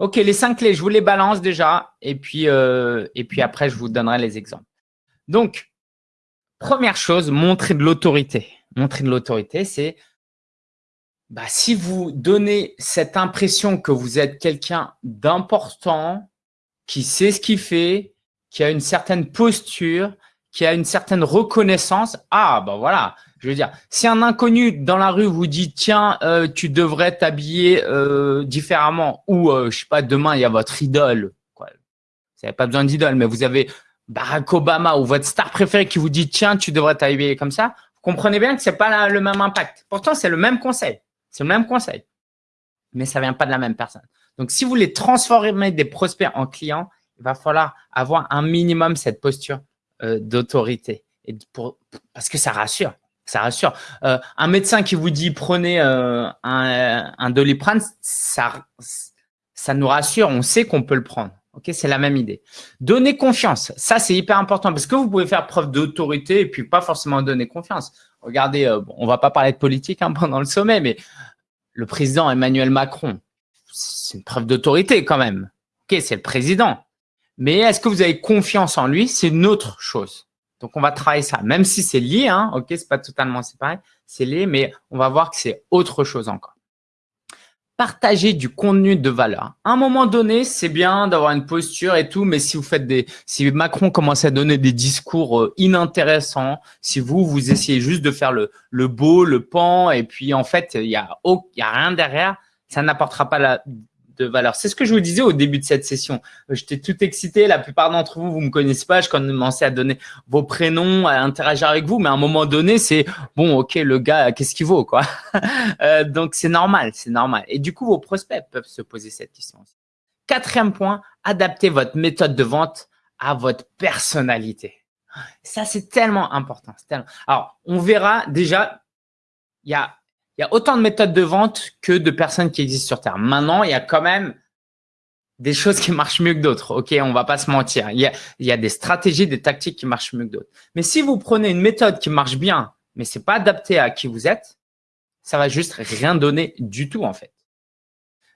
Ok, les cinq clés, je vous les balance déjà. Et puis, euh, et puis après, je vous donnerai les exemples. Donc, première chose, montrer de l'autorité. Montrer de l'autorité, c'est bah, si vous donnez cette impression que vous êtes quelqu'un d'important, qui sait ce qu'il fait, qui a une certaine posture, qui a une certaine reconnaissance, ah bah voilà, je veux dire, si un inconnu dans la rue vous dit tiens, euh, tu devrais t'habiller euh, différemment, ou euh, je sais pas, demain il y a votre idole, quoi. Vous n'avez pas besoin d'idole, mais vous avez Barack Obama ou votre star préféré qui vous dit tiens, tu devrais t'habiller comme ça, vous comprenez bien que c'est pas le même impact. Pourtant, c'est le même conseil, c'est le même conseil, mais ça vient pas de la même personne. Donc, si vous voulez transformer des prospects en clients, il va falloir avoir un minimum cette posture d'autorité. Et pour, parce que ça rassure, ça rassure. Euh, un médecin qui vous dit prenez euh, un, un doliprane, ça, ça nous rassure. On sait qu'on peut le prendre. Ok, c'est la même idée. Donner confiance, ça c'est hyper important parce que vous pouvez faire preuve d'autorité et puis pas forcément donner confiance. Regardez, euh, bon, on va pas parler de politique hein, pendant le sommet, mais le président Emmanuel Macron, c'est une preuve d'autorité quand même. Ok, c'est le président. Mais est-ce que vous avez confiance en lui? C'est une autre chose. Donc, on va travailler ça, même si c'est lié, hein, ok, c'est pas totalement séparé, c'est lié, mais on va voir que c'est autre chose encore. Partager du contenu de valeur. À un moment donné, c'est bien d'avoir une posture et tout, mais si vous faites des, si Macron commence à donner des discours euh, inintéressants, si vous, vous essayez juste de faire le, le beau, le pan, et puis en fait, il y a, il y a rien derrière, ça n'apportera pas la, C'est ce que je vous disais au début de cette session. J'étais tout excité. La plupart d'entre vous, vous me connaissez pas. Je commençais à donner vos prénoms, à interagir avec vous. Mais à un moment donné, c'est bon, ok, le gars, qu'est-ce qu'il vaut, quoi? Euh, donc, c'est normal, c'est normal. Et du coup, vos prospects peuvent se poser cette question. Quatrième point, adaptez votre méthode de vente à votre personnalité. Ça, c'est tellement important. Alors, on verra déjà, il y a il y a autant de méthodes de vente que de personnes qui existent sur Terre. Maintenant, il y a quand même des choses qui marchent mieux que d'autres. OK, on va pas se mentir. Il y, a, il y a des stratégies, des tactiques qui marchent mieux que d'autres. Mais si vous prenez une méthode qui marche bien, mais c'est pas adapté à qui vous êtes, ça va juste rien donner du tout en fait.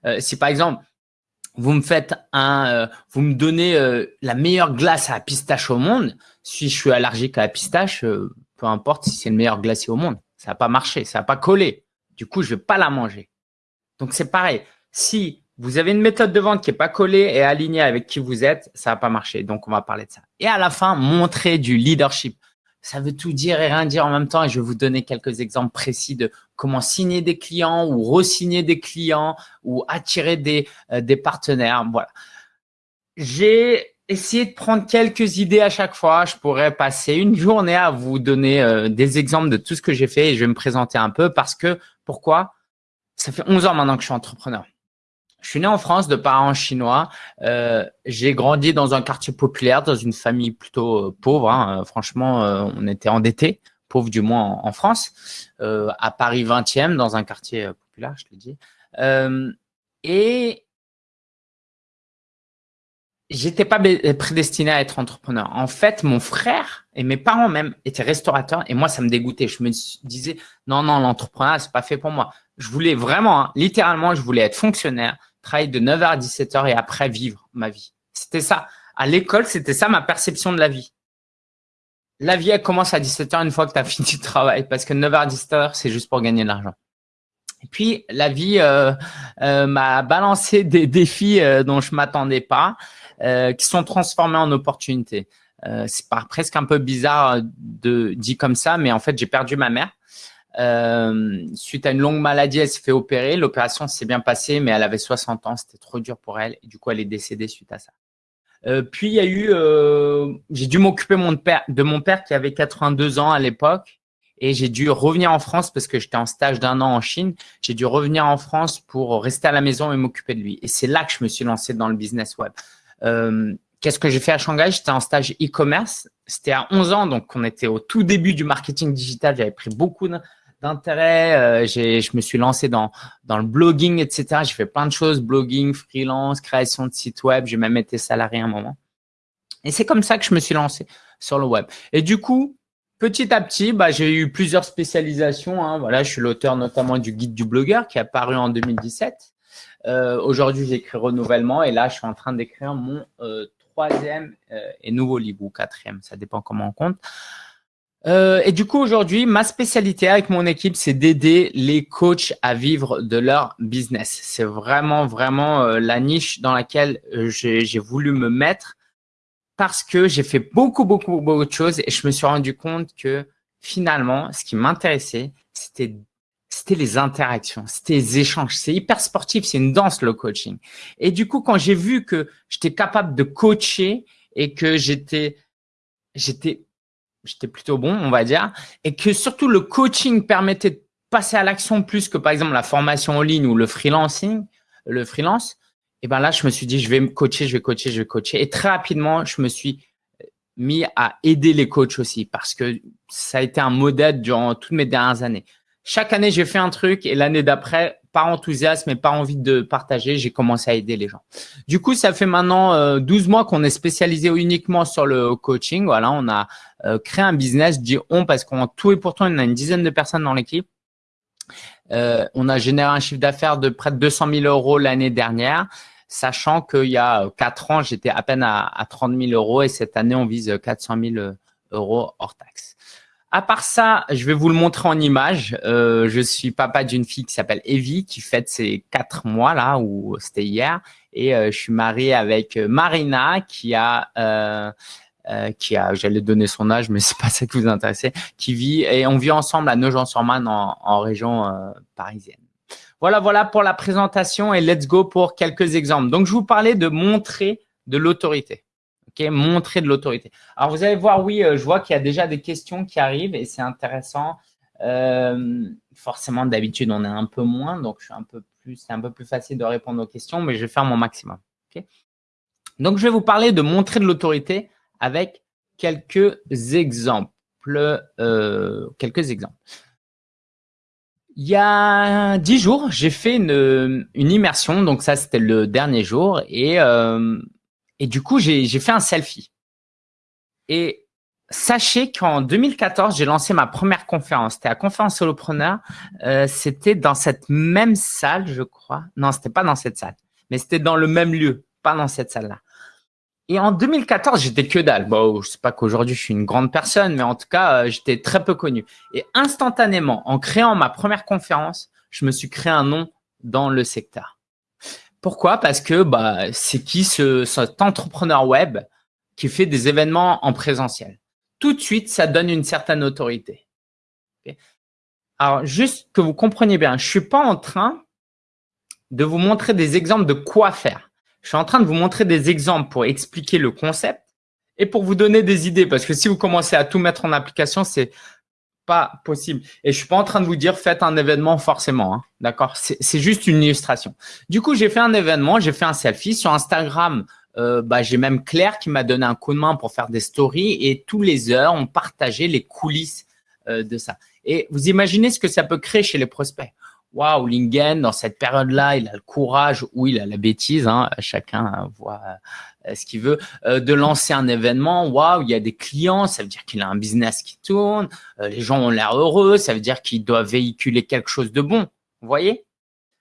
Euh, si par exemple, vous me faites un, euh, vous me donnez euh, la meilleure glace à pistache au monde, si je suis allergique à la pistache, peu importe si c'est le meilleur glacier au monde, ça va pas marcher, ça va pas coller. Du coup, je vais pas la manger. Donc, c'est pareil. Si vous avez une méthode de vente qui est pas collée et alignée avec qui vous êtes, ça va pas marcher. Donc, on va parler de ça. Et à la fin, montrer du leadership. Ça veut tout dire et rien dire en même temps. Et je vais vous donner quelques exemples précis de comment signer des clients ou re-signer des clients ou attirer des, euh, des partenaires. Voilà. J'ai essayé de prendre quelques idées à chaque fois. Je pourrais passer une journée à vous donner euh, des exemples de tout ce que j'ai fait et je vais me présenter un peu parce que pourquoi? Ça fait 11 ans maintenant que je suis entrepreneur. Je suis né en France de parents chinois. Euh, j'ai grandi dans un quartier populaire, dans une famille plutôt euh, pauvre. Hein. Euh, franchement, on était endettés, pauvre du moins en, France, à Paris 20e, dans un quartier populaire, je te dis. et j'étais pas prédestiné à être entrepreneur. En fait, mon frère et mes parents même étaient restaurateurs et moi, ça me dégoûtait. Je me disais, non, non, l'entrepreneuriat, c'est pas fait pour moi. Je voulais vraiment, hein, littéralement, je voulais être fonctionnaire, travailler de 9h à 17h et après vivre ma vie. C'était ça. À l'école, c'était ça ma perception de la vie. La vie, elle commence à 17h une fois que tu as fini le travail parce que 9h à 17h, c'est juste pour gagner de l'argent. Et puis, la vie euh, euh, m'a balancé des défis euh, dont je m'attendais pas. Euh, qui sont transformés en opportunités. Euh, c'est presque un peu bizarre de dit comme ça, mais en fait, j'ai perdu ma mère. Euh, suite à une longue maladie, elle s'est fait opérer. L'opération s'est bien passée, mais elle avait 60 ans. C'était trop dur pour elle. Et du coup, elle est décédée suite à ça. Puis, il y a eu, j'ai dû m'occuper de mon père qui avait 82 ans à l'époque. Et j'ai dû revenir en France parce que j'étais en stage d'un an en Chine. J'ai dû revenir en France pour rester à la maison et m'occuper de lui. Et c'est là que je me suis lancé dans le business web. Euh, qu'est-ce que j'ai fait à Shanghai? J'étais en stage e-commerce. C'était à 11 ans, donc on était au tout début du marketing digital. J'avais pris beaucoup d'intérêt. Euh, je me suis lancé dans, dans le blogging, etc. J'ai fait plein de choses, blogging, freelance, création de sites web. J'ai même été salarié à un moment. Et c'est comme ça que je me suis lancé sur le web. Et du coup, petit à petit, bah, j'ai eu plusieurs spécialisations. Hein. Voilà, je suis l'auteur notamment du guide du blogueur qui est apparu en 2017. Aujourd'hui, j'écris Renouvellement et là, je suis en train d'écrire mon troisième et nouveau livre ou quatrième, ça dépend comment on compte. Euh, et du coup, aujourd'hui, ma spécialité avec mon équipe, c'est d'aider les coachs à vivre de leur business. C'est vraiment, vraiment euh, la niche dans laquelle euh, j'ai voulu me mettre parce que j'ai fait beaucoup, beaucoup, beaucoup de choses et je me suis rendu compte que finalement, ce qui m'intéressait, c'était c'était les interactions, c'était les échanges. C'est hyper sportif, c'est une danse le coaching. Et du coup, quand j'ai vu que j'étais capable de coacher et que j'étais j'étais j'étais plutôt bon, on va dire, et que surtout le coaching permettait de passer à l'action plus que par exemple la formation en ligne ou le freelancing, le freelance, et ben là, je me suis dit, je vais me coacher, je vais coacher, je vais coacher. Et très rapidement, je me suis mis à aider les coachs aussi parce que ça a été un modèle durant toutes mes dernières années. Chaque année, j'ai fait un truc et l'année d'après, par enthousiasme et par envie de partager, j'ai commencé à aider les gens. Du coup, ça fait maintenant 12 euh, mois qu'on est spécialisé uniquement sur le coaching. Voilà, on a euh, créé un business, je dis on parce qu'en tout et pourtant, y a une dizaine de personnes dans l'équipe. Euh, on a généré un chiffre d'affaires de près de 200 000 euros l'année dernière, sachant qu'il y a quatre ans, j'étais à peine à, à 30 000 euros et cette année, on vise 400 000 euros hors taxe. À part ça, je vais vous le montrer en image. Euh, je suis papa d'une fille qui s'appelle Evie, qui fête ses quatre mois là, ou c'était hier. Et euh, je suis marié avec Marina, qui a, euh, qui a, j'allais donner son âge, mais c'est pas ça qui vous intéresse, qui vit et on vit ensemble à Nogent-sur-Marne en, en, région parisienne. Voilà, voilà pour la présentation et let's go pour quelques exemples. Donc, je vous parlais de montrer de l'autorité montrer de l'autorité. Alors, vous allez voir, oui, euh, je vois qu'il y a déjà des questions qui arrivent et c'est intéressant. Euh, forcément, d'habitude, on est un peu moins, donc je suis un peu plus, c'est un peu plus facile de répondre aux questions, mais je vais faire mon maximum. donc, je vais vous parler de montrer de l'autorité avec quelques exemples. Euh, quelques exemples. Il y a dix jours, j'ai fait une, une, immersion, donc ça c'était le dernier jour, et et du coup, j'ai fait un selfie. Et sachez qu'en 2014, j'ai lancé ma première conférence. C'était la conférence solopreneur. Euh, c'était dans cette même salle, je crois. Non, c'était pas dans cette salle, mais c'était dans le même lieu, pas dans cette salle-là. Et en 2014, j'étais que dalle. Bon, je sais pas qu'aujourd'hui je suis une grande personne, mais en tout cas, euh, j'étais très peu connu. Et instantanément, en créant ma première conférence, je me suis créé un nom dans le secteur. Pourquoi? Parce que bah, c'est qui ce, cet entrepreneur web qui fait des événements en présentiel? Tout de suite, ça donne une certaine autorité. Alors, juste que vous compreniez bien, je suis pas en train de vous montrer des exemples de quoi faire. Je suis en train de vous montrer des exemples pour expliquer le concept et pour vous donner des idées. Parce que si vous commencez à tout mettre en application, c'est pas possible. Et je suis pas en train de vous dire faites un événement forcément, hein, d'accord? C'est juste une illustration. Du coup, j'ai fait un événement, j'ai fait un selfie sur Instagram. Euh, bah, j'ai même Claire qui m'a donné un coup de main pour faire des stories et tous les heures, on partageait les coulisses euh, de ça. Et vous imaginez ce que ça peut créer chez les prospects waouh, Lingen, dans cette période-là, il a le courage ou il a la bêtise, hein, chacun voit ce qu'il veut, euh, de lancer un événement. Waouh, il y a des clients, ça veut dire qu'il a un business qui tourne, euh, les gens ont l'air heureux, ça veut dire qu'il doit véhiculer quelque chose de bon. Vous voyez?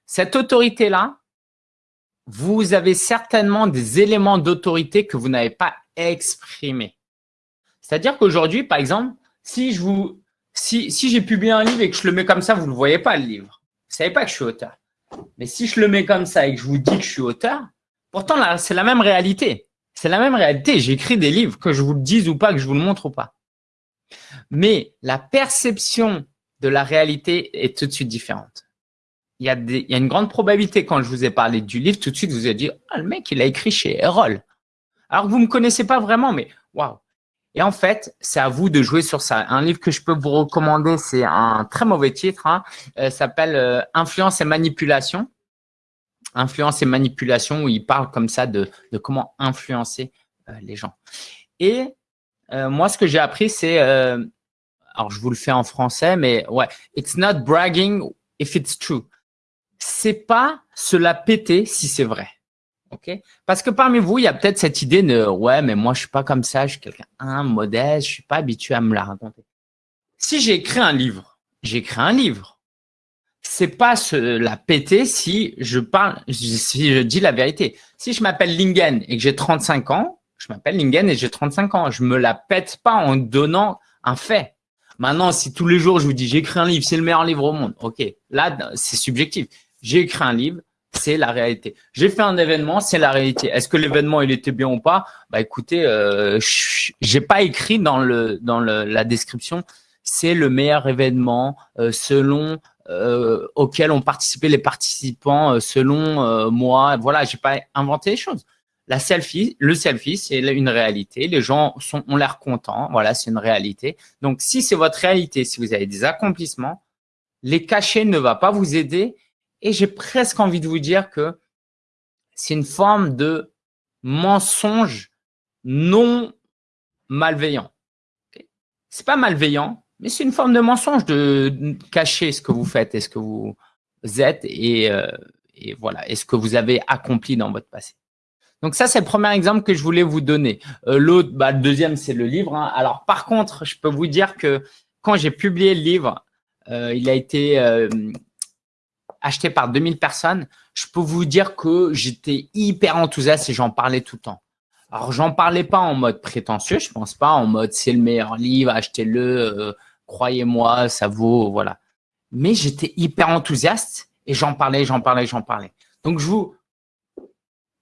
Cette autorité-là, vous avez certainement des éléments d'autorité que vous n'avez pas exprimés. C'est-à-dire qu'aujourd'hui, par exemple, si je vous, si, si j'ai publié un livre et que je le mets comme ça, vous ne le voyez pas le livre. Vous savez pas que je suis auteur. Mais si je le mets comme ça et que je vous dis que je suis auteur, pourtant c'est la même réalité. C'est la même réalité. J'écris des livres, que je vous le dise ou pas, que je vous le montre ou pas. Mais la perception de la réalité est tout de suite différente. Il y, a une grande probabilité, quand je vous ai parlé du livre, tout de suite, vous avez dit, ah, le mec, il a écrit chez Erol. Alors que vous me connaissez pas vraiment, mais waouh, et en fait, c'est à vous de jouer sur ça. Un livre que je peux vous recommander, c'est un très mauvais titre, hein, euh, s'appelle euh, Influence et manipulation. Influence et manipulation, où il parle comme ça de, de comment influencer euh, les gens. Et moi, ce que j'ai appris, c'est, alors je vous le fais en français, mais ouais, it's not bragging if it's true. C'est pas se la péter si c'est vrai. Parce que parmi vous, il y a peut-être cette idée de « ouais, mais moi, je suis pas comme ça, je suis quelqu'un un modeste, je suis pas habitué à me la raconter ». Si j'ai écrit un livre, j'ai écrit un livre. C'est pas se la péter si je parle, si je dis la vérité. Si je m'appelle Lingen et que j'ai 35 ans, je m'appelle Lingen et j'ai 35 ans. Je me la pète pas en donnant un fait. Maintenant, si tous les jours je vous dis j'ai écrit un livre, c'est le meilleur livre au monde, ok, là c'est subjectif. J'ai écrit un livre, c'est la réalité. J'ai fait un événement, c'est la réalité. Est-ce que l'événement il était bien ou pas? Bah écoutez, euh, j'ai pas écrit dans la description c'est le meilleur événement euh, selon euh, auquel ont participé les participants euh, selon euh, moi. Voilà, j'ai pas inventé les choses. La selfie, le selfie, c'est une réalité. Les gens sont, ont l'air contents. Voilà, c'est une réalité. Donc, si c'est votre réalité, si vous avez des accomplissements, les cachets ne va pas vous aider. Et j'ai presque envie de vous dire que c'est une forme de mensonge non malveillant. C'est pas malveillant, mais c'est une forme de mensonge de cacher ce que vous faites et ce que vous êtes et, euh, voilà, ce que vous avez accompli dans votre passé. Donc ça, c'est le premier exemple que je voulais vous donner. Euh, L'autre, bah, le deuxième, c'est le livre. Hein. Alors par contre, je peux vous dire que quand j'ai publié le livre, euh, il a été acheté par 2000 personnes. Je peux vous dire que j'étais hyper enthousiaste et j'en parlais tout le temps. Alors, j'en parlais pas en mode prétentieux, je pense pas en mode c'est le meilleur livre, achetez-le, croyez-moi, ça vaut, voilà. Mais j'étais hyper enthousiaste et j'en parlais, j'en parlais, j'en parlais. Donc, je vous,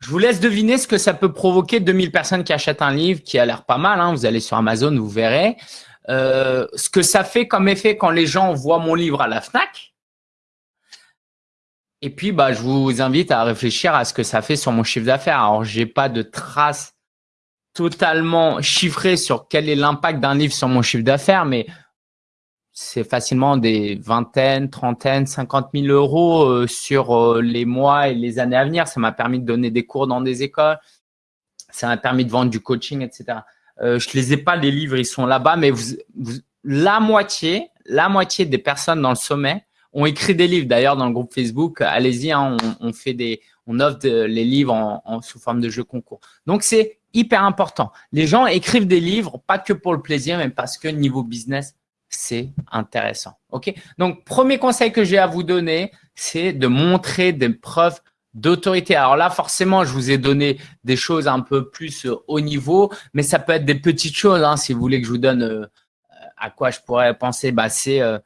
vous laisse deviner ce que ça peut provoquer 2000 personnes qui achètent un livre qui a l'air pas mal. Hein. Vous allez sur Amazon, vous verrez. Euh, ce que ça fait comme effet quand les gens voient mon livre à la FNAC. Et puis, bah, je vous invite à réfléchir à ce que ça fait sur mon chiffre d'affaires. Alors, j'ai pas de traces totalement chiffrées sur quel est l'impact d'un livre sur mon chiffre d'affaires, mais c'est facilement des vingtaines, trentaines, cinquante mille euros euh, sur euh, les mois et les années à venir. Ça m'a permis de donner des cours dans des écoles. Ça m'a permis de vendre du coaching, etc. Euh, je les ai pas les livres, ils sont là-bas, mais vous, la moitié, la moitié des personnes dans le sommet ont écrit des livres. D'ailleurs, dans le groupe Facebook, allez-y, hein, on, on, fait des, on offre les livres en, en, sous forme de jeux concours. Donc c'est hyper important. Les gens écrivent des livres, pas que pour le plaisir, mais parce que niveau business, c'est intéressant. Ok? Donc, premier conseil que j'ai à vous donner, c'est de montrer des preuves d'autorité. Alors là, forcément, je vous ai donné des choses un peu plus euh, haut niveau, mais ça peut être des petites choses. Hein, si vous voulez que je vous donne euh, à quoi je pourrais penser, bah c'est, euh,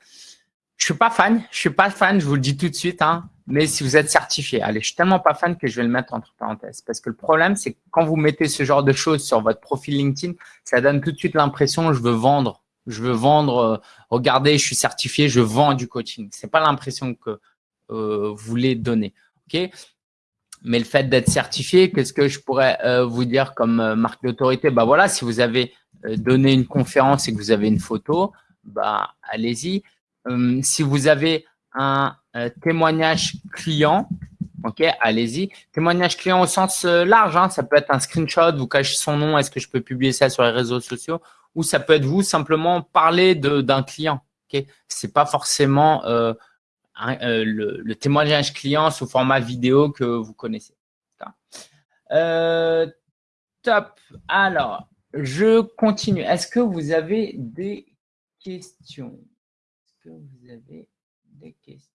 je suis pas fan, je suis pas fan, je vous le dis tout de suite. Hein, mais si vous êtes certifié, allez, je suis tellement pas fan que je vais le mettre entre parenthèses. Parce que le problème, c'est que quand vous mettez ce genre de choses sur votre profil LinkedIn, ça donne tout de suite l'impression je veux vendre je veux vendre, euh, regardez, je suis certifié, je vends du coaching. C'est pas l'impression que euh, vous voulez donner. Ok? Mais le fait d'être certifié, qu'est-ce que je pourrais euh, vous dire comme marque d'autorité? Bah voilà, si vous avez donné une conférence et que vous avez une photo, bah allez-y. Hum, si vous avez un témoignage client, ok, allez-y. Témoignage client au sens large, hein, ça peut être un screenshot, vous cachez son nom, est-ce que je peux publier ça sur les réseaux sociaux ou ça peut être vous simplement parler d'un client. Okay C'est pas forcément euh, euh, le, témoignage client sous format vidéo que vous connaissez. Euh, top. Alors, je continue. Est-ce que vous avez des questions? Est-ce que vous avez des questions?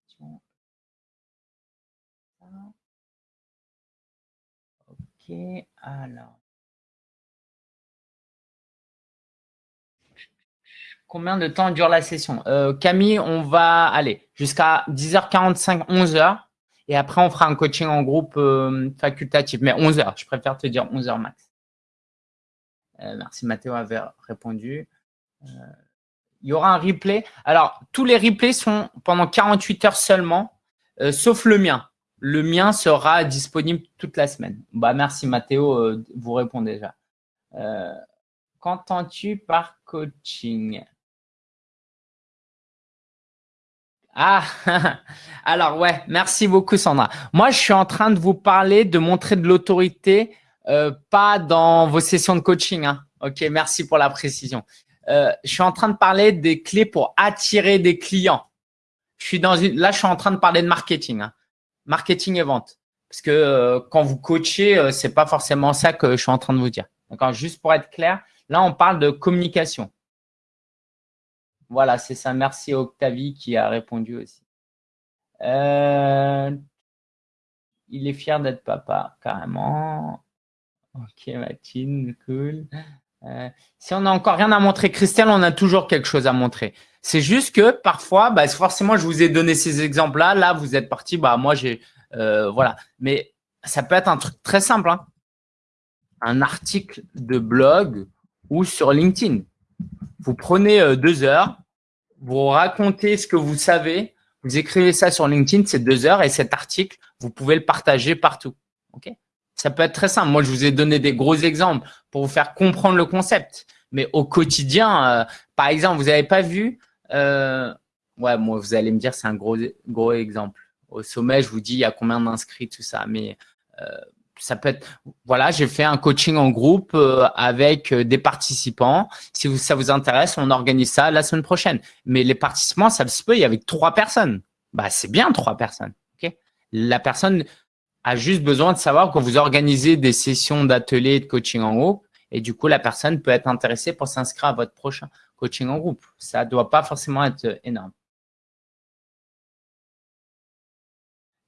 Ok, alors. Combien de temps dure la session? Euh, Camille, on va aller jusqu'à 10h45, 11h. Et après, on fera un coaching en groupe euh, facultatif. Mais 11h, je préfère te dire 11h max. Euh, merci, Mathéo avait répondu. Il y aura un replay. Alors, tous les replays sont pendant 48 heures seulement, sauf le mien. Le mien sera disponible toute la semaine. Bah, merci, Mathéo, vous répondez déjà. Qu'entends-tu par coaching? Ah, alors ouais, merci beaucoup Sandra. Moi, je suis en train de vous parler de montrer de l'autorité, euh, pas dans vos sessions de coaching. Hein. Ok, merci pour la précision. Euh, je suis en train de parler des clés pour attirer des clients. Je suis dans une, là, je suis en train de parler de marketing, hein. marketing et vente. Parce que euh, quand vous coachez, euh, c'est pas forcément ça que je suis en train de vous dire. Juste pour être clair, là, on parle de communication. Voilà, c'est ça. Merci Octavie qui a répondu aussi. Euh, il est fier d'être papa, carrément. Ok, Mathilde, cool. Euh, si on n'a encore rien à montrer, Christelle, on a toujours quelque chose à montrer. C'est juste que parfois, bah, forcément, je vous ai donné ces exemples-là. Là, vous êtes parti, bah, moi, j'ai, euh, voilà. Mais ça peut être un truc très simple. Hein. Un article de blog ou sur LinkedIn. Vous prenez euh, deux heures, vous racontez ce que vous savez, vous écrivez ça sur LinkedIn, c'est deux heures et cet article, vous pouvez le partager partout. Ça peut être très simple. Moi, je vous ai donné des gros exemples pour vous faire comprendre le concept. Mais au quotidien, euh, par exemple, vous n'avez pas vu, euh, ouais, moi, vous allez me dire, c'est un gros, gros exemple. Au sommet, je vous dis, il y a combien d'inscrits, tout ça. Mais euh, ça peut être, voilà, j'ai fait un coaching en groupe euh, avec euh, des participants. Si ça vous intéresse, on organise ça la semaine prochaine. Mais les participants, ça se peut, il y avait trois personnes. Bah, c'est bien trois personnes. ok? La personne a juste besoin de savoir que vous organisez des sessions d'ateliers de coaching en groupe. Et du coup, la personne peut être intéressée pour s'inscrire à votre prochain coaching en groupe. Ça ne doit pas forcément être énorme.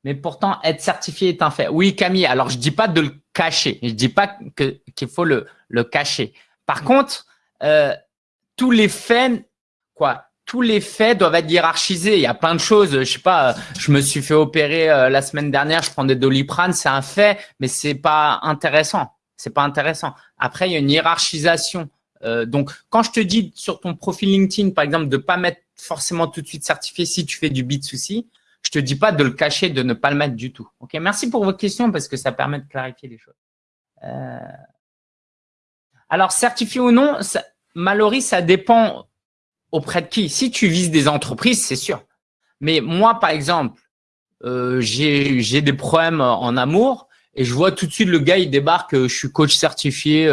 Mais pourtant, être certifié est un fait. Oui, Camille, alors je dis pas de le cacher. Je dis pas qu'il faut le, le, cacher. Par contre, euh, tous les faits, quoi, tous les faits doivent être hiérarchisés. Il y a plein de choses. Je sais pas, je me suis fait opérer euh, la semaine dernière, je prends des doliprane, c'est un fait, mais c'est pas intéressant. C'est pas intéressant. Après, il y a une hiérarchisation. Euh, donc, quand je te dis sur ton profil LinkedIn, par exemple, de pas mettre forcément tout de suite certifié si tu fais du bit souci, je te dis pas de le cacher, de ne pas le mettre du tout. Ok, merci pour vos questions parce que ça permet de clarifier les choses. Euh, alors, certifié ou non, ça, Mallory, ça dépend auprès de qui? Si tu vises des entreprises, c'est sûr. Mais moi, par exemple, euh, j'ai des problèmes en amour et je vois tout de suite le gars, il débarque, euh, je suis coach certifié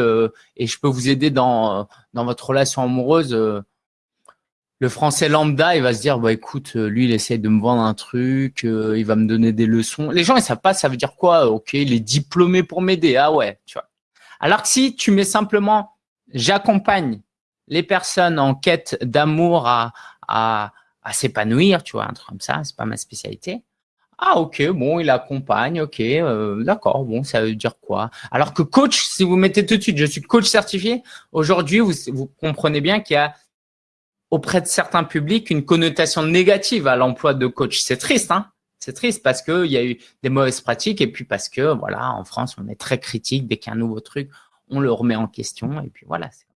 et je peux vous aider dans, dans votre relation amoureuse le français lambda, il va se dire, bah écoute, euh, lui, il essaie de me vendre un truc, euh, il va me donner des leçons. Les gens, ils savent pas, ça veut dire quoi? Ok, il est diplômé pour m'aider. Ah ouais, tu vois. Alors que si tu mets simplement, j'accompagne les personnes en quête d'amour à, à, s'épanouir, tu vois, un truc comme ça, c'est pas ma spécialité. Ah ok, bon, il accompagne, ok, euh, d'accord, bon, ça veut dire quoi? Alors que coach, si vous mettez tout de suite, je suis coach certifié, aujourd'hui, vous, comprenez bien qu'il y a auprès de certains publics une connotation négative à l'emploi de coach. C'est triste, hein? C'est triste parce qu'il y a eu des mauvaises pratiques et puis parce que, voilà, en France, on est très critique. Dès qu'il y a un nouveau truc, on le remet en question et puis voilà. Euh,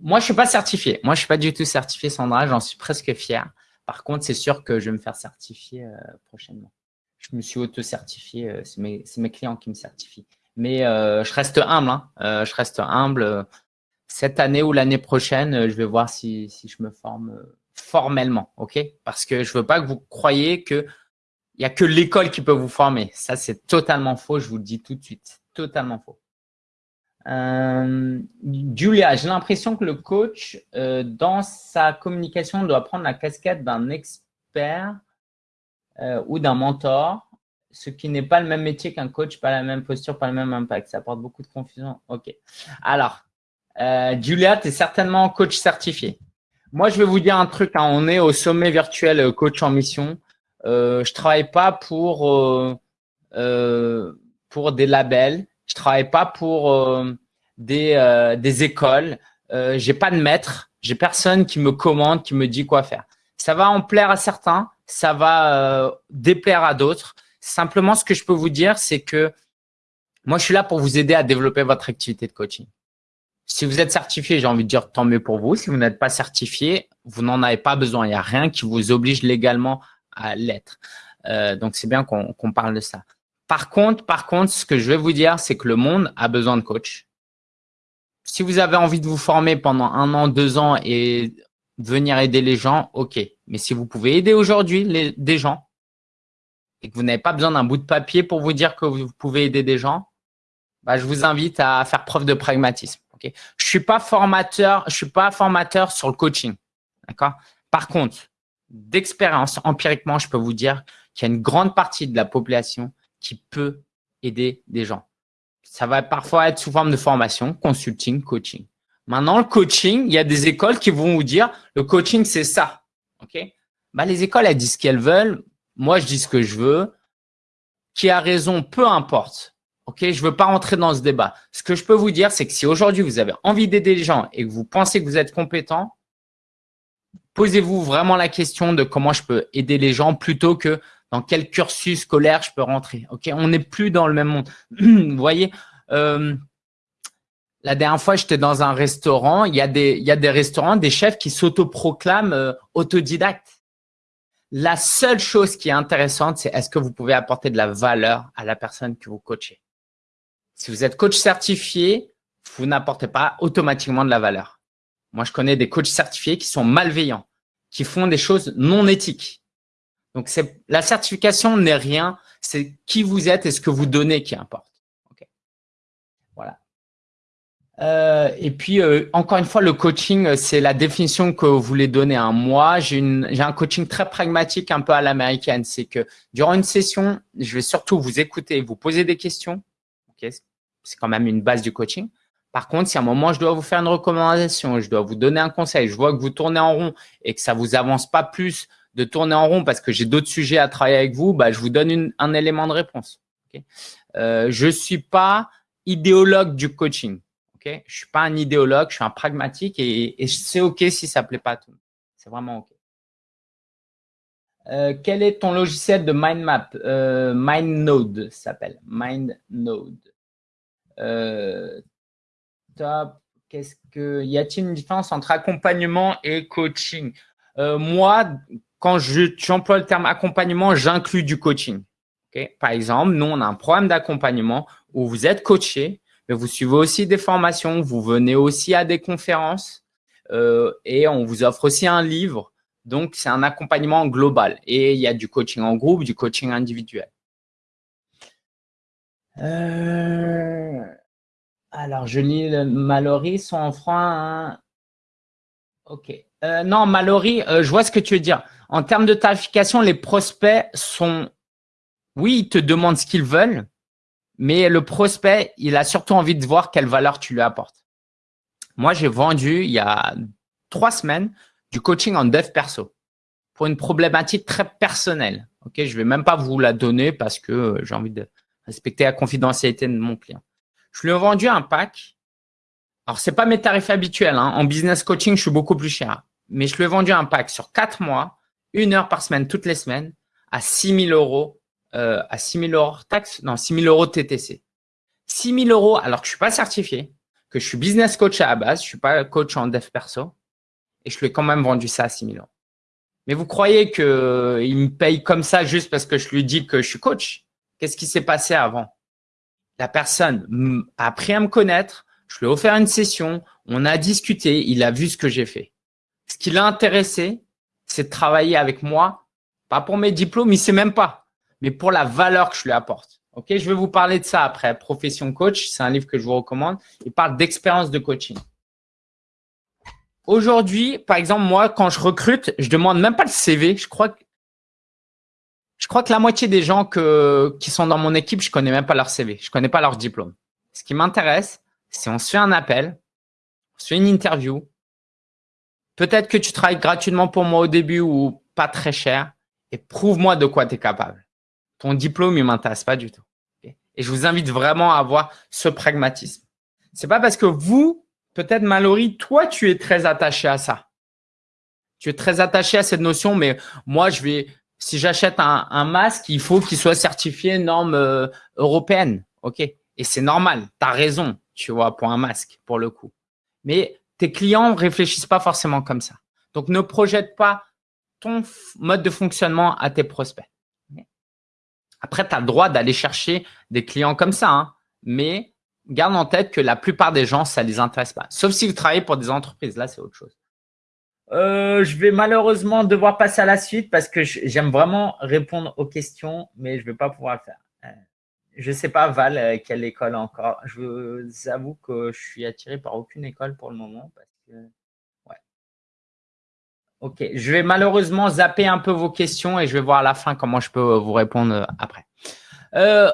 moi, je suis pas certifié. Moi, je suis pas du tout certifié, Sandra. J'en suis presque fier. Par contre, c'est sûr que je vais me faire certifier euh, prochainement. Je me suis auto-certifié. Euh, c'est mes, mes, clients qui me certifient. Mais je reste humble. Hein. je reste humble cette année ou l'année prochaine, euh, je vais voir si, si, je me forme euh, formellement, ok? Parce que je veux pas que vous croyiez que il y a que l'école qui peut vous former. Ça, c'est totalement faux. Je vous le dis tout de suite, totalement faux. Euh, Julia, j'ai l'impression que le coach, euh, dans sa communication, doit prendre la casquette d'un expert euh, ou d'un mentor, ce qui n'est pas le même métier qu'un coach, pas la même posture, pas le même impact. Ça apporte beaucoup de confusion. Ok. Alors, Julia, tu es certainement coach certifié. Moi, je vais vous dire un truc. Hein. on est au sommet virtuel coach en mission. Je travaille pas pour pour des labels. Je travaille pas pour des des écoles. j'ai pas de maître. J'ai personne qui me commande, qui me dit quoi faire. Ça va en plaire à certains, ça va déplaire à d'autres. Simplement, ce que je peux vous dire, c'est que moi, je suis là pour vous aider à développer votre activité de coaching. Si vous êtes certifié, j'ai envie de dire tant mieux pour vous. Si vous n'êtes pas certifié, vous n'en avez pas besoin. Il n'y a rien qui vous oblige légalement à l'être. Euh, donc, c'est bien qu'on parle de ça. Par contre, par contre, ce que je vais vous dire, c'est que le monde a besoin de coach. Si vous avez envie de vous former pendant un an, deux ans et venir aider les gens, ok. Mais si vous pouvez aider aujourd'hui des gens et que vous n'avez pas besoin d'un bout de papier pour vous dire que vous pouvez aider des gens, bah, je vous invite à faire preuve de pragmatisme. Je suis pas formateur, je suis pas formateur sur le coaching. D'accord Par contre, d'expérience, empiriquement, je peux vous dire qu'il y a une grande partie de la population qui peut aider des gens. Ça va parfois être sous forme de formation, consulting, coaching. Maintenant, le coaching, il y a des écoles qui vont vous dire le coaching, c'est ça. OK? Bah, les écoles, elles disent ce qu'elles veulent. Moi, je dis ce que je veux. Qui a raison, peu importe. Ok, je veux pas rentrer dans ce débat. Ce que je peux vous dire, c'est que si aujourd'hui vous avez envie d'aider les gens et que vous pensez que vous êtes compétent, posez-vous vraiment la question de comment je peux aider les gens plutôt que dans quel cursus scolaire je peux rentrer. On n'est plus dans le même monde. vous voyez, euh, la dernière fois, j'étais dans un restaurant. Il y a des, il y a des restaurants, des chefs qui s'autoproclament euh, autodidactes. La seule chose qui est intéressante, c'est est-ce que vous pouvez apporter de la valeur à la personne que vous coachez? Si vous êtes coach certifié, vous n'apportez pas automatiquement de la valeur. Moi, je connais des coachs certifiés qui sont malveillants, qui font des choses non éthiques. Donc, la certification n'est rien, c'est qui vous êtes et ce que vous donnez qui importe. Voilà. Euh, et puis, euh, encore une fois, le coaching, c'est la définition que vous voulez donner à moi. J'ai un coaching très pragmatique, un peu à l'américaine. C'est que durant une session, je vais surtout vous écouter, vous poser des questions. c'est quand même une base du coaching. Par contre, si à un moment, je dois vous faire une recommandation, je dois vous donner un conseil, je vois que vous tournez en rond et que ça vous avance pas plus de tourner en rond parce que j'ai d'autres sujets à travailler avec vous, bah, je vous donne un élément de réponse. Euh, je suis pas idéologue du coaching. Je suis pas un idéologue, je suis un pragmatique et, c'est OK si ça plaît pas à tout. C'est vraiment OK. Euh, quel est ton logiciel de mind map? Euh, MindNode s'appelle. MindNode. Top. Qu'est-ce que y a-t-il une différence entre accompagnement et coaching? Moi, quand j'emploie le terme accompagnement, j'inclus du coaching. Par exemple, nous, on a un programme d'accompagnement où vous êtes coaché, mais vous suivez aussi des formations, vous venez aussi à des conférences euh, et on vous offre aussi un livre. Donc, c'est un accompagnement global. Et il y a du coaching en groupe, du coaching individuel. Euh, alors, je lis le Mallory, son enfant. Ok. Euh, non, Mallory, je vois ce que tu veux dire. En termes de tarification, les prospects sont… Oui, ils te demandent ce qu'ils veulent, mais le prospect, il a surtout envie de voir quelle valeur tu lui apportes. Moi, j'ai vendu il y a trois semaines du coaching en dev perso pour une problématique très personnelle. Ok, je vais même pas vous la donner parce que euh, j'ai envie de respecter la confidentialité de mon client. Je lui ai vendu un pack. Alors, c'est pas mes tarifs habituels. Hein. En business coaching, je suis beaucoup plus cher. Mais je lui ai vendu un pack sur quatre mois, une heure par semaine, toutes les semaines, à 6 000 euros euh, à 6 000 euros taxe, non, 6 000 euros TTC. 6 000 euros alors que je suis pas certifié, que je suis business coach à la base, je suis pas coach en dev perso, et je lui ai quand même vendu ça à 6 000 euros. Mais vous croyez qu'il me paye comme ça juste parce que je lui dis que je suis coach? Qu'est-ce qui s'est passé avant? La personne a appris à me connaître, je lui ai offert une session, on a discuté, il a vu ce que j'ai fait. Ce qui l'a intéressé, c'est de travailler avec moi, pas pour mes diplômes, il sait même pas mais pour la valeur que je lui apporte. Ok, je vais vous parler de ça après. Profession coach, c'est un livre que je vous recommande. Il parle d'expérience de coaching. Aujourd'hui, par exemple, moi, quand je recrute, je demande même pas le CV. Je crois que je crois que la moitié des gens que, qui sont dans mon équipe, je connais même pas leur CV. Je connais pas leur diplôme. Ce qui m'intéresse, c'est on se fait un appel, on se fait une interview. Peut-être que tu travailles gratuitement pour moi au début ou pas très cher et prouve-moi de quoi tu es capable ton diplôme, il m'intéresse pas du tout. Et je vous invite vraiment à avoir ce pragmatisme. C'est pas parce que vous, peut-être Mallory, toi, tu es très attaché à ça. Tu es très attaché à cette notion, mais moi, je vais, si j'achète un, masque, il faut qu'il soit certifié norme euh, européenne. OK? Et c'est normal. Tu as raison, tu vois, pour un masque, pour le coup. Mais tes clients réfléchissent pas forcément comme ça. Donc, ne projette pas ton mode de fonctionnement à tes prospects. Après, tu as le droit d'aller chercher des clients comme ça, hein. mais garde en tête que la plupart des gens, ça les intéresse pas. Sauf si vous travaillez pour des entreprises. Là, c'est autre chose. Euh, je vais malheureusement devoir passer à la suite parce que j'aime vraiment répondre aux questions, mais je ne vais pas pouvoir le faire. Je ne sais pas, Val, euh, quelle école encore. Je vous avoue que je suis attiré par aucune école pour le moment parce que Ok, je vais malheureusement zapper un peu vos questions et je vais voir à la fin comment je peux euh, vous répondre euh, après.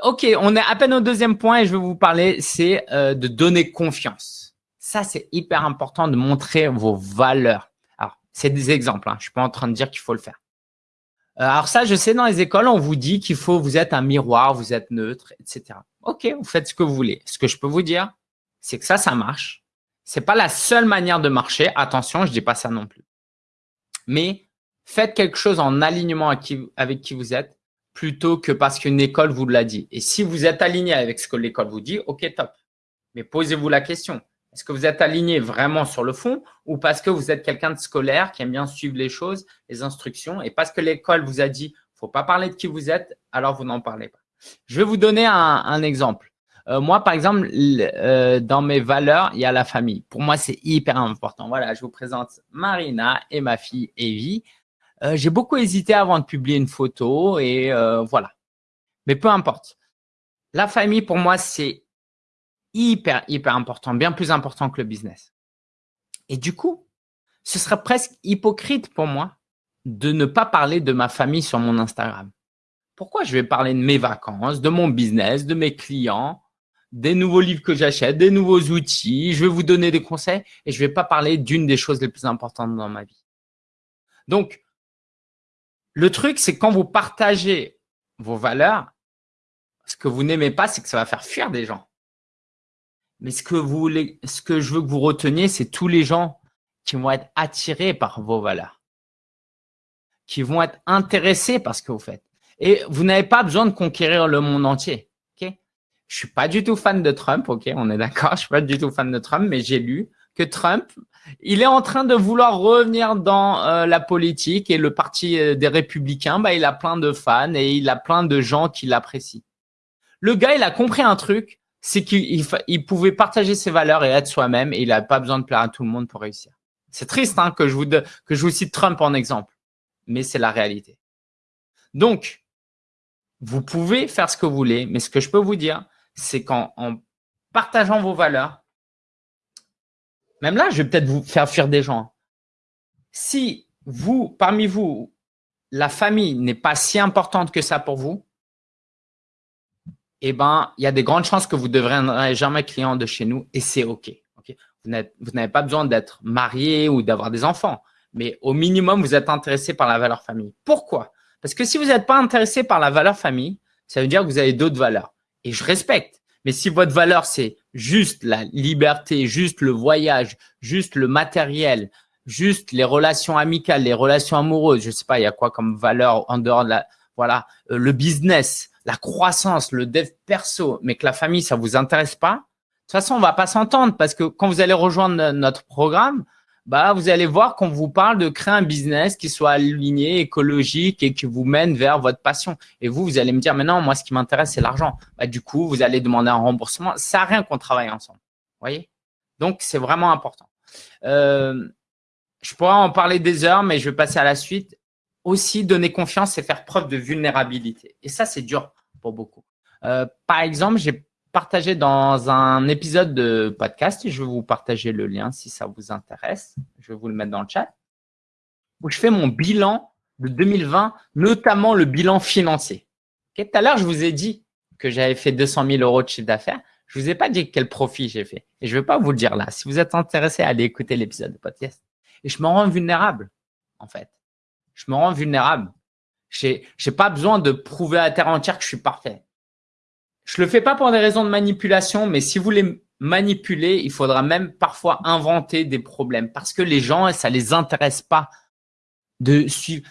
Ok, on est à peine au deuxième point et je vais vous parler, c'est de donner confiance. Ça, c'est hyper important de montrer vos valeurs. Alors, c'est des exemples, hein, je suis pas en train de dire qu'il faut le faire. Alors ça, je sais, dans les écoles, on vous dit qu'il faut, vous êtes un miroir, vous êtes neutre, etc. Ok, vous faites ce que vous voulez. Ce que je peux vous dire, c'est que ça, ça marche. C'est pas la seule manière de marcher. Attention, je dis pas ça non plus. Mais faites quelque chose en alignement avec qui, vous êtes plutôt que parce qu'une école vous l'a dit. Et si vous êtes aligné avec ce que l'école vous dit, ok, top. Mais posez-vous la question. Est-ce que vous êtes aligné vraiment sur le fond ou parce que vous êtes quelqu'un de scolaire qui aime bien suivre les choses, les instructions et parce que l'école vous a dit faut pas parler de qui vous êtes, alors vous n'en parlez pas. Je vais vous donner un, exemple. Euh, moi, par exemple, euh, dans mes valeurs, il y a la famille. Pour moi, c'est hyper important. Voilà, je vous présente Marina et ma fille Evie. Euh, j'ai beaucoup hésité avant de publier une photo et voilà. Mais peu importe. La famille, pour moi, c'est hyper, hyper important, bien plus important que le business. Et du coup, ce serait presque hypocrite pour moi de ne pas parler de ma famille sur mon Instagram. Pourquoi je vais parler de mes vacances, de mon business, de mes clients, des nouveaux livres que j'achète, des nouveaux outils, je vais vous donner des conseils et je ne vais pas parler d'une des choses les plus importantes dans ma vie. Donc, le truc, c'est quand vous partagez vos valeurs, ce que vous n'aimez pas, c'est que ça va faire fuir des gens. Mais ce que vous voulez, ce que je veux que vous reteniez, c'est tous les gens qui vont être attirés par vos valeurs, qui vont être intéressés par ce que vous faites. Et vous n'avez pas besoin de conquérir le monde entier. Ok? Je suis pas du tout fan de Trump. Ok, on est d'accord. Je suis pas du tout fan de Trump, mais j'ai lu que Trump, il est en train de vouloir revenir dans euh, la politique et le parti euh, des Républicains, bah, il a plein de fans et il a plein de gens qui l'apprécient. Le gars, il a compris un truc c'est qu'il pouvait partager ses valeurs et être soi-même et il n'a pas besoin de plaire à tout le monde pour réussir. C'est triste hein, que, je vous que je vous cite Trump en exemple, mais c'est la réalité. Donc, vous pouvez faire ce que vous voulez, mais ce que je peux vous dire, c'est qu'en partageant vos valeurs, même là, je vais peut-être vous faire fuir des gens. Si vous, parmi vous, la famille n'est pas si importante que ça pour vous, eh ben, il y a des grandes chances que vous ne deviendrez jamais client de chez nous et c'est OK. Vous n'avez pas besoin d'être marié ou d'avoir des enfants, mais au minimum, vous êtes intéressé par la valeur famille. Pourquoi? Parce que si vous n'êtes pas intéressé par la valeur famille, ça veut dire que vous avez d'autres valeurs. Et je respecte. Mais si votre valeur, c'est juste la liberté, juste le voyage, juste le matériel, juste les relations amicales, les relations amoureuses, je sais pas, il y a quoi comme valeur en dehors de la, voilà, euh, le business, la croissance, le dev perso, mais que la famille, ça vous intéresse pas, de toute façon, on va pas s'entendre parce que quand vous allez rejoindre notre programme, bah, vous allez voir qu'on vous parle de créer un business qui soit aligné, écologique et qui vous mène vers votre passion. Et vous, vous allez me dire, mais non, moi, ce qui m'intéresse, c'est l'argent. Bah, du coup, vous allez demander un remboursement. Ça n'a rien qu'on travaille ensemble. voyez? Donc, c'est vraiment important. Euh, je pourrais en parler des heures, mais je vais passer à la suite aussi donner confiance et faire preuve de vulnérabilité. Et ça, c'est dur beaucoup. Euh, par exemple, j'ai partagé dans un épisode de podcast, et je vais vous partager le lien si ça vous intéresse. Je vais vous le mettre dans le chat, où je fais mon bilan de 2020, notamment le bilan financier. Tout à l'heure, je vous ai dit que j'avais fait 200 000 euros de chiffre d'affaires. Je vous ai pas dit quel profit j'ai fait. Et je vais pas vous le dire là. Si vous êtes intéressé, allez écouter l'épisode de podcast. Et je me rends vulnérable, en fait je me rends vulnérable. Je n'ai pas besoin de prouver à terre entière que je suis parfait. Je le fais pas pour des raisons de manipulation, mais si vous voulez manipuler, il faudra même parfois inventer des problèmes parce que les gens, ça les intéresse pas de suivre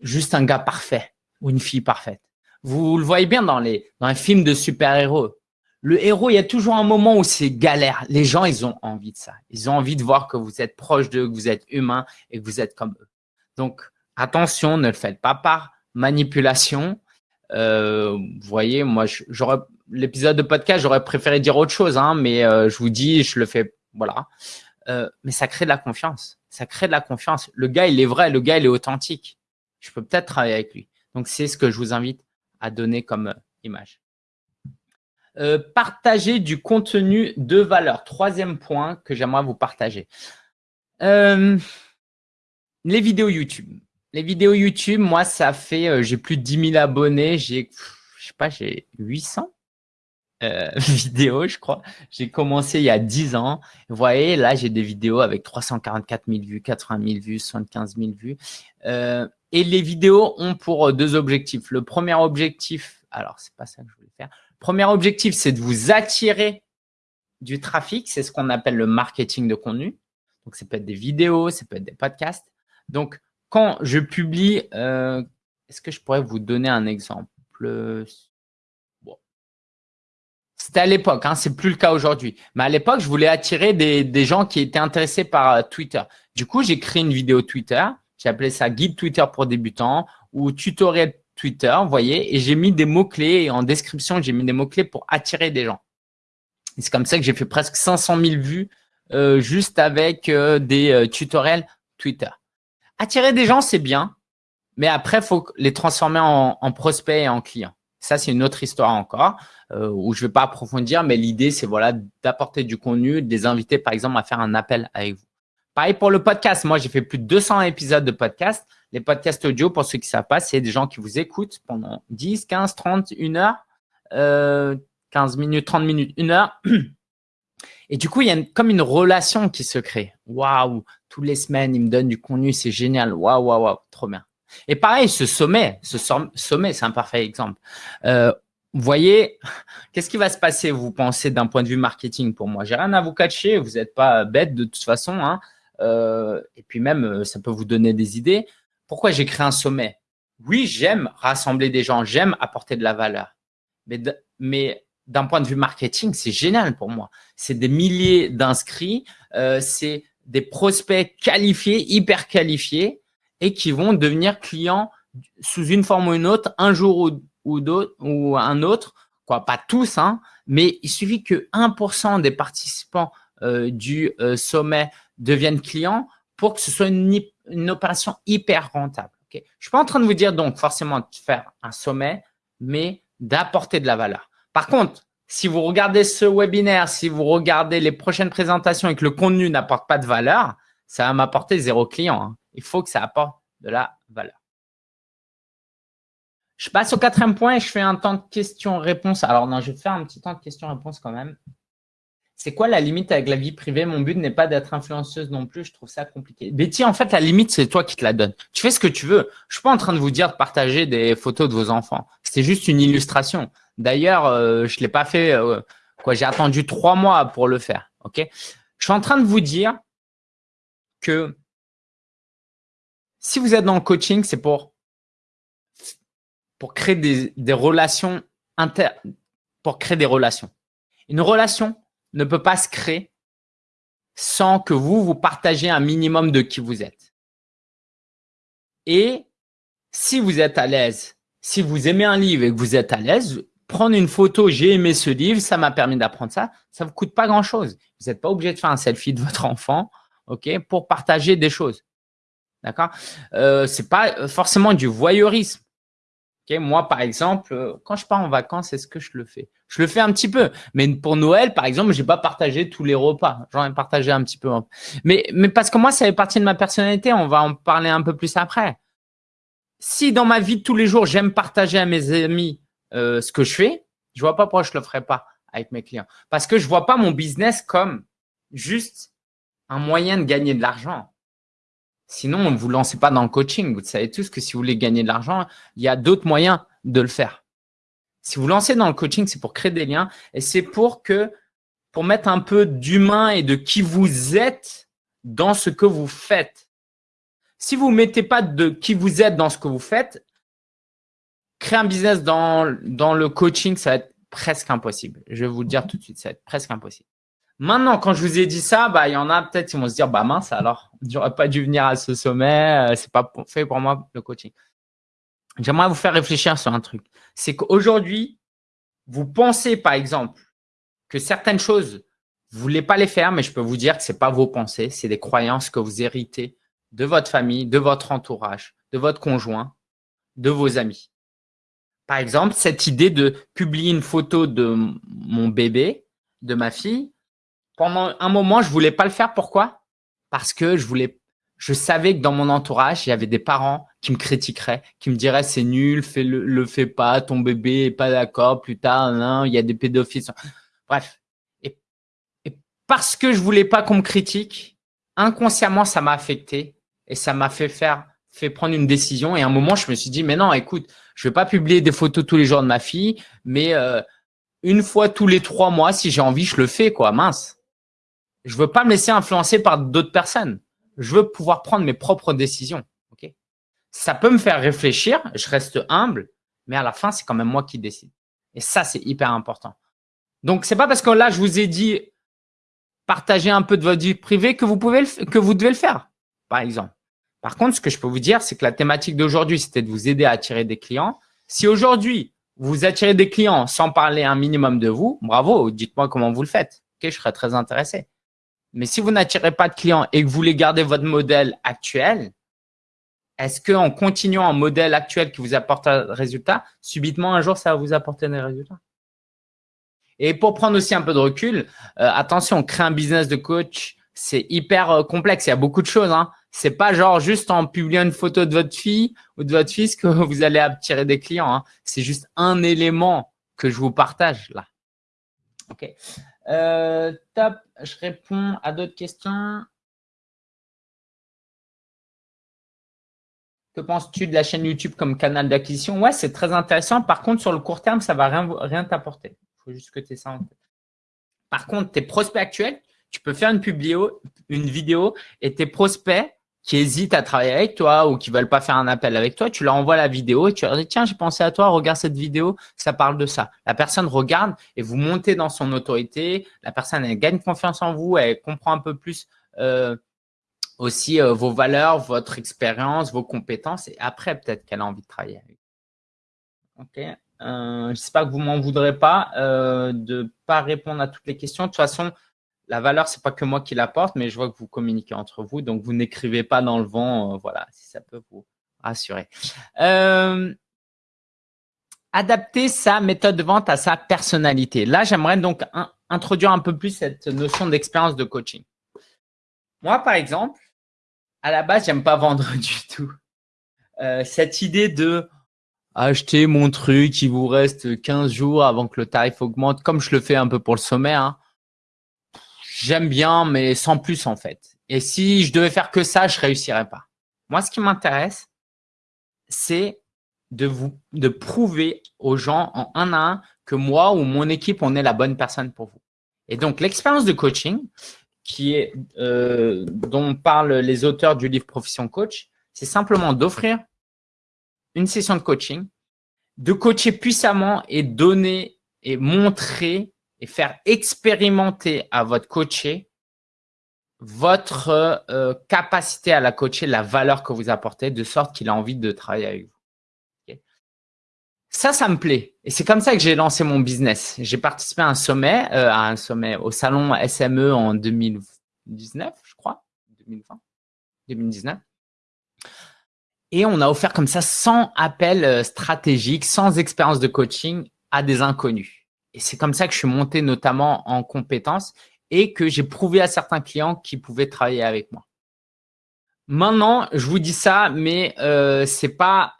juste un gars parfait ou une fille parfaite. Vous le voyez bien dans les, dans les films de super-héros. Le héros, il y a toujours un moment où c'est galère. Les gens, ils ont envie de ça. Ils ont envie de voir que vous êtes proche d'eux, que vous êtes humain et que vous êtes comme eux. Donc, attention, ne le faites pas par manipulation. Euh, vous voyez, moi, j'aurais l'épisode de podcast, j'aurais préféré dire autre chose, hein, mais euh, je vous dis, je le fais, voilà. Euh, mais ça crée de la confiance. Ça crée de la confiance. Le gars, il est vrai, le gars, il est authentique. Je peux peut-être travailler avec lui. Donc, c'est ce que je vous invite à donner comme image. partager du contenu de valeur. Troisième point que j'aimerais vous partager. les vidéos YouTube. Les vidéos YouTube, moi, ça fait, euh, j'ai plus de 10 000 abonnés, j'ai, je sais pas, j'ai 800 euh, vidéos, je crois. J'ai commencé il y a 10 ans. Vous voyez, là, j'ai des vidéos avec 344 000 vues, 80 000 vues, 75 000 vues. Euh, Et les vidéos ont pour deux objectifs. Le premier objectif, alors c'est pas ça que je voulais faire. Premier objectif, c'est de vous attirer du trafic. C'est ce qu'on appelle le marketing de contenu. Donc, ça peut être des vidéos, ça peut être des podcasts. Donc, quand je publie, euh, est-ce que je pourrais vous donner un exemple? C'était à l'époque, hein, c'est plus le cas aujourd'hui. Mais à l'époque, je voulais attirer des, gens qui étaient intéressés par euh, Twitter. Du coup, j'ai créé une vidéo Twitter. J'ai appelé ça guide Twitter pour débutants ou tutoriel Twitter, vous voyez, et j'ai mis des mots-clés en description, j'ai mis des mots-clés pour attirer des gens. C'est comme ça que j'ai fait presque 500 000 vues euh, juste avec des tutoriels Twitter. Attirer des gens, c'est bien, mais après, faut les transformer en, en prospects et en clients. Ça, c'est une autre histoire encore euh, où je ne vais pas approfondir, mais l'idée, c'est voilà, d'apporter du contenu, de les inviter, par exemple, à faire un appel avec vous. Pareil pour le podcast. Moi, j'ai fait plus de 200 épisodes de podcast. Les podcasts audio, pour ceux qui ne savent pas, c'est des gens qui vous écoutent pendant 10, 15, 30, 1 heure, euh, 15 minutes, 30 minutes, 1 heure. Et du coup, il y a comme une relation qui se crée. Waouh, tous les semaines, ils me donnent du contenu, c'est génial. Waouh, waouh, waouh, trop bien. Et pareil, ce sommet, ce sommet, c'est un parfait exemple. Euh, vous voyez, qu'est-ce qui va se passer, vous pensez, d'un point de vue marketing pour moi? J'ai rien à vous cacher, vous n'êtes pas bête de toute façon. Hein. Euh, et puis même, euh, ça peut vous donner des idées. Pourquoi j'ai créé un sommet? Oui, j'aime rassembler des gens, j'aime apporter de la valeur. Mais, mais d'un point de vue marketing, c'est génial pour moi. C'est des milliers d'inscrits, c'est des prospects qualifiés, hyper qualifiés et qui vont devenir clients sous une forme ou une autre, un jour ou, ou, ou un autre, quoi, pas tous, hein, mais il suffit que 1% des participants euh, du euh, sommet deviennent clients pour que ce soit une, opération hyper rentable. Je ne suis pas en train de vous dire donc forcément de faire un sommet, mais d'apporter de la valeur. Par contre, si vous regardez ce webinaire, si vous regardez les prochaines présentations et que le contenu n'apporte pas de valeur, ça va m'apporter zéro client. Hein il faut que ça apporte de la valeur. Je passe au quatrième point et je fais un temps de questions-réponses. Alors non, je vais faire un petit temps de questions-réponses quand même. C'est quoi la limite avec la vie privée? Mon but n'est pas d'être influenceuse non plus, je trouve ça compliqué. Betty, en fait, la limite, c'est toi qui te la donne. Tu fais ce que tu veux. Je suis pas en train de vous dire de partager des photos de vos enfants. C'est juste une illustration. D'ailleurs, euh, je l'ai pas fait. Euh, quoi, J'ai attendu trois mois pour le faire. Ok? Je suis en train de vous dire que si vous êtes dans le coaching, c'est pour, pour créer des, relations inter, pour créer des relations. Une relation ne peut pas se créer sans que vous, vous partagez un minimum de qui vous êtes. Et si vous êtes à l'aise, si vous aimez un livre et que vous êtes à l'aise, prendre une photo, j'ai aimé ce livre, ça m'a permis d'apprendre ça, ça ne vous coûte pas grand-chose. Vous n'êtes pas obligé de faire un selfie de votre enfant ok, pour partager des choses. D'accord? Euh, C'est pas euh, forcément du voyeurisme. Moi, par exemple, euh, quand je pars en vacances, est-ce que je le fais? Je le fais un petit peu. Mais pour Noël, par exemple, j'ai pas partagé tous les repas. J'en ai partagé un petit peu. Mais, mais parce que moi, ça fait partie de ma personnalité. On va en parler un peu plus après. Si dans ma vie de tous les jours, j'aime partager à mes amis euh, ce que je fais, je vois pas pourquoi je le ferais pas avec mes clients. Parce que je vois pas mon business comme juste un moyen de gagner de l'argent. Sinon, ne vous lancez pas dans le coaching. Vous savez tous que si vous voulez gagner de l'argent, il y a d'autres moyens de le faire. Si vous lancez dans le coaching, c'est pour créer des liens et c'est pour que, pour mettre un peu d'humain et de qui vous êtes dans ce que vous faites. Si vous ne mettez pas de qui vous êtes dans ce que vous faites, créer un business dans, dans le coaching, ça va être presque impossible. Je vais vous le dire tout de suite, ça va être presque impossible. Maintenant, quand je vous ai dit ça, bah, il y en a peut-être qui vont se dire, bah mince, alors, j'aurais pas dû venir à ce sommet, euh, c'est pas fait pour moi le coaching. J'aimerais vous faire réfléchir sur un truc. C'est qu'aujourd'hui, vous pensez, par exemple, que certaines choses, vous voulez pas les faire, mais je peux vous dire que c'est pas vos pensées, c'est des croyances que vous héritez de votre famille, de votre entourage, de votre conjoint, de vos amis. Par exemple, cette idée de publier une photo de mon bébé, de ma fille, pendant un moment, je voulais pas le faire. Pourquoi? Parce que je voulais, je savais que dans mon entourage, il y avait des parents qui me critiqueraient, qui me diraient c'est nul, fais le, le fais pas, ton bébé est pas d'accord, plus tard, non, il y a des pédophiles. Bref. Et, parce que je voulais pas qu'on me critique, inconsciemment, ça m'a affecté et ça m'a fait faire fait prendre une décision. Et à un moment, je me suis dit, mais non, écoute, je vais pas publier des photos tous les jours de ma fille, mais euh, une fois tous les trois mois, si j'ai envie, je le fais, quoi. Mince. Je veux pas me laisser influencer par d'autres personnes. Je veux pouvoir prendre mes propres décisions. Ok? Ça peut me faire réfléchir. Je reste humble, mais à la fin, c'est quand même moi qui décide. Et ça, c'est hyper important. Donc, c'est pas parce que là, je vous ai dit partager un peu de votre vie privée que vous pouvez que vous devez le faire, par exemple. Par contre, ce que je peux vous dire, c'est que la thématique d'aujourd'hui, c'était de vous aider à attirer des clients. Si aujourd'hui, vous attirez des clients sans parler un minimum de vous, bravo, dites-moi comment vous le faites. Je serais très intéressé. Mais si vous n'attirez pas de clients et que vous voulez garder votre modèle actuel, est-ce qu'en continuant un modèle actuel qui vous apporte un résultat, subitement un jour, ça va vous apporter des résultats? Et pour prendre aussi un peu de recul, euh, attention, créer un business de coach, c'est hyper euh, complexe. Il y a beaucoup de choses. Hein. C'est pas genre juste en publiant une photo de votre fille ou de votre fils que vous allez attirer des clients. Hein. C'est juste un élément que je vous partage là. Ok. Euh, top. Je réponds à d'autres questions. Que penses-tu de la chaîne YouTube comme canal d'acquisition? Ouais, c'est très intéressant. Par contre, sur le court terme, ça va rien, rien t'apporter. Il faut juste que tu aies ça en tête. Par contre, tes prospects actuels, tu peux faire une, une vidéo et tes prospects qui hésitent à travailler avec toi ou qui veulent pas faire un appel avec toi, tu leur envoies la vidéo et tu leur dis tiens j'ai pensé à toi, regarde cette vidéo, ça parle de ça. La personne regarde et vous montez dans son autorité. La personne elle gagne confiance en vous, elle comprend un peu plus euh, aussi euh, vos valeurs, votre expérience, vos compétences et après peut-être qu'elle a envie de travailler avec Ok. Euh, J'espère que vous m'en voudrez pas euh, de pas répondre à toutes les questions. De toute façon, la valeur, c'est pas que moi qui l'apporte, mais je vois que vous communiquez entre vous, donc vous n'écrivez pas dans le vent. Euh, voilà, si ça peut vous rassurer. Euh, adapter sa méthode de vente à sa personnalité. Là, j'aimerais donc introduire un peu plus cette notion d'expérience de coaching. Moi, par exemple, à la base, j'aime pas vendre du tout. Euh, cette idée de acheter mon truc, il vous reste 15 jours avant que le tarif augmente, comme je le fais un peu pour le sommet. Hein. J'aime bien, mais sans plus en fait. Et si je devais faire que ça, je réussirais pas. Moi, ce qui m'intéresse, c'est de vous de prouver aux gens en un à un que moi ou mon équipe, on est la bonne personne pour vous. Et donc, l'expérience de coaching, qui est euh, dont parlent les auteurs du livre Profession Coach, c'est simplement d'offrir une session de coaching, de coacher puissamment et donner et montrer et faire expérimenter à votre coaché votre euh, capacité à la coacher, la valeur que vous apportez, de sorte qu'il a envie de travailler avec vous. Ça, ça me plaît. Et c'est comme ça que j'ai lancé mon business. J'ai participé à un sommet, euh, à un sommet au salon SME en 2019, je crois, 2020, 2019. Et on a offert comme ça 100 appels euh, stratégiques, sans expérience de coaching à des inconnus. Et c'est comme ça que je suis monté notamment en compétences et que j'ai prouvé à certains clients qu'ils pouvaient travailler avec moi. Maintenant, je vous dis ça, mais euh, c'est pas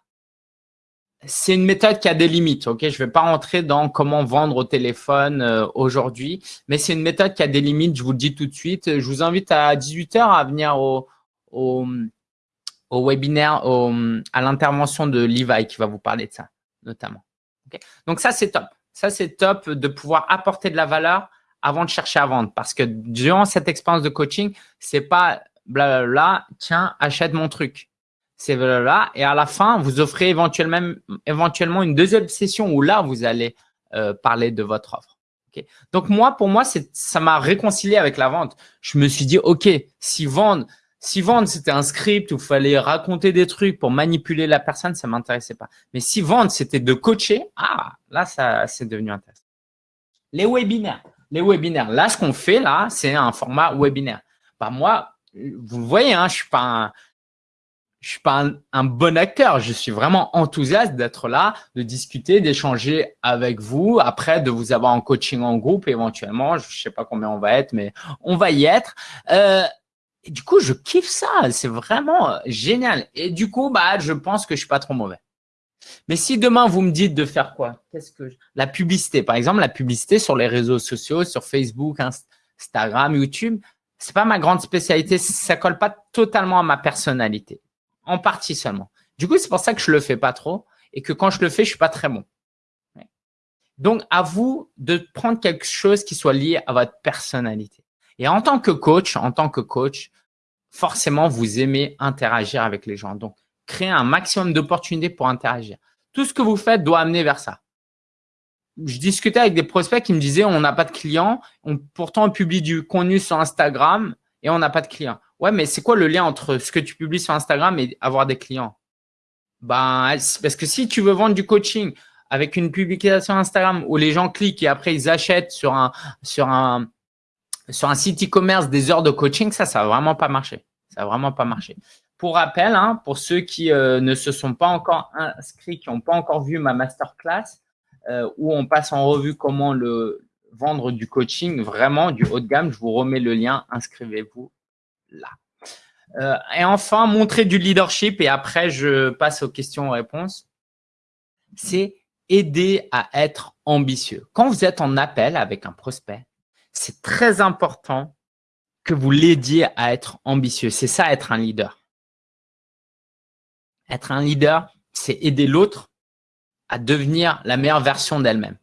c'est une méthode qui a des limites. Ok, je vais pas rentrer dans comment vendre au téléphone euh, aujourd'hui, mais c'est une méthode qui a des limites. Je vous le dis tout de suite. Je vous invite à 18 h à venir au, webinaire, à l'intervention de Levi qui va vous parler de ça, notamment. Donc ça, c'est top. Ça, c'est top de pouvoir apporter de la valeur avant de chercher à vendre. Parce que durant cette expérience de coaching, c'est pas blablabla, tiens, achète mon truc. C'est blablabla. Et à la fin, vous offrez éventuellement, une deuxième session où là, vous allez euh, parler de votre offre. Donc moi, pour moi, ça m'a réconcilié avec la vente. Je me suis dit, OK, si vendre, si vendre, c'était un script où il fallait raconter des trucs pour manipuler la personne, ça m'intéressait pas. Mais si vendre, c'était de coacher, ah, là, ça, c'est devenu intéressant. Les webinaires. Les webinaires. Là, ce qu'on fait, là, c'est un format webinaire. Bah, moi, vous voyez, hein, je suis pas je suis pas un, bon acteur. Je suis vraiment enthousiaste d'être là, de discuter, d'échanger avec vous, après de vous avoir en coaching en groupe éventuellement. Je sais pas combien on va être, mais on va y être. Euh, du coup, je kiffe ça. C'est vraiment euh, génial. Et du coup, bah, je pense que je suis pas trop mauvais. Mais si demain, vous me dites de faire quoi? Qu'est-ce que La publicité, par exemple, la publicité sur les réseaux sociaux, sur Facebook, Instagram, YouTube, c'est pas ma grande spécialité. Ça colle pas totalement à ma personnalité. en partie seulement. Du coup, c'est pour ça que je le fais pas trop et que quand je le fais, je suis pas très bon. Donc, à vous de prendre quelque chose qui soit lié à votre personnalité. Et en tant que coach, en tant que coach, forcément, vous aimez interagir avec les gens. Donc, créer un maximum d'opportunités pour interagir. Tout ce que vous faites doit amener vers ça. Je discutais avec des prospects qui me disaient on n'a pas de clients, pourtant on publie du contenu sur Instagram et on n'a pas de clients. Ouais, mais c'est quoi le lien entre ce que tu publies sur Instagram et avoir des clients? Ben, parce que si tu veux vendre du coaching avec une publication Instagram où les gens cliquent et après ils achètent sur un sur un sur un site e-commerce des heures de coaching, ça, ça va vraiment pas marcher. Ça va vraiment pas marcher. Pour rappel, hein, pour ceux qui euh, ne se sont pas encore inscrits, qui n'ont pas encore vu ma masterclass, euh, où on passe en revue comment le vendre du coaching, vraiment du haut de gamme, je vous remets le lien, inscrivez-vous là. Euh, et enfin, montrer du leadership et après, je passe aux questions-réponses. C'est aider à être ambitieux. Quand vous êtes en appel avec un prospect, c'est très important que vous l'aidiez à être ambitieux. C'est ça, être un leader. Être un leader, c'est aider l'autre à devenir la meilleure version d'elle-même.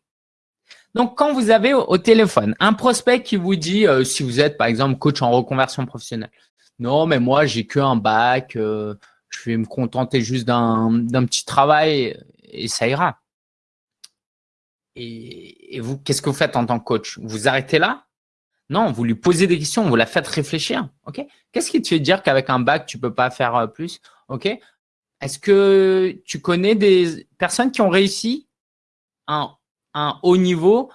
Donc, quand vous avez au, téléphone un prospect qui vous dit, euh, si vous êtes par exemple coach en reconversion professionnelle, non, mais moi, j'ai que un bac, euh, je vais me contenter juste d'un petit travail et ça ira. Et, vous, qu'est-ce que vous faites en tant que coach? Vous arrêtez là? Non, vous lui posez des questions, vous la faites réfléchir. Ok? Qu'est-ce qui te fait dire qu'avec un bac, tu peux pas faire euh, plus Ok? Est-ce que tu connais des personnes qui ont réussi un, un haut niveau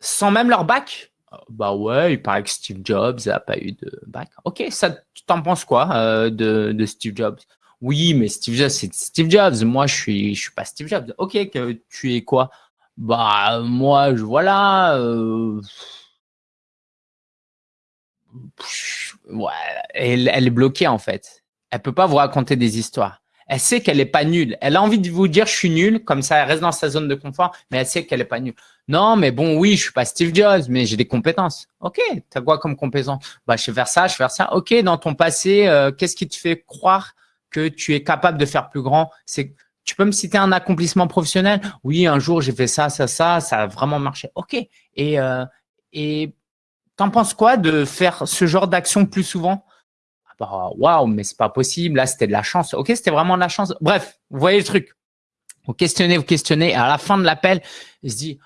sans même leur bac? Bah ouais, il paraît que Steve Jobs n'a pas eu de bac. Ok, ça, tu t'en penses quoi euh, de Steve Jobs? Oui, mais Steve Jobs, c'est Steve Jobs. Moi, je suis, je suis pas Steve Jobs. Ok, tu es quoi? Bah, moi, je voilà. Euh... Elle, est bloquée en fait. Elle peut pas vous raconter des histoires. Elle sait qu'elle est pas nulle. Elle a envie de vous dire je suis nulle, comme ça elle reste dans sa zone de confort, mais elle sait qu'elle est pas nulle. Non, mais bon, oui, je suis pas Steve Jobs, mais j'ai des compétences. Ok, tu as quoi comme compétence? Bah, je vais faire ça, je vais faire ça. Ok, dans ton passé, euh, qu'est-ce qui te fait croire que tu es capable de faire plus grand. C'est tu peux me citer un accomplissement professionnel? Oui, un jour j'ai fait ça, ça, ça, ça a vraiment marché. Ok. Et euh, et t'en penses quoi de faire ce genre d'action plus souvent? Ah bah, Waouh, mais c'est pas possible. Là, c'était de la chance. Ok, c'était vraiment de la chance. Bref, vous voyez le truc. Vous questionnez, vous questionnez. Et à la fin de l'appel, il se dit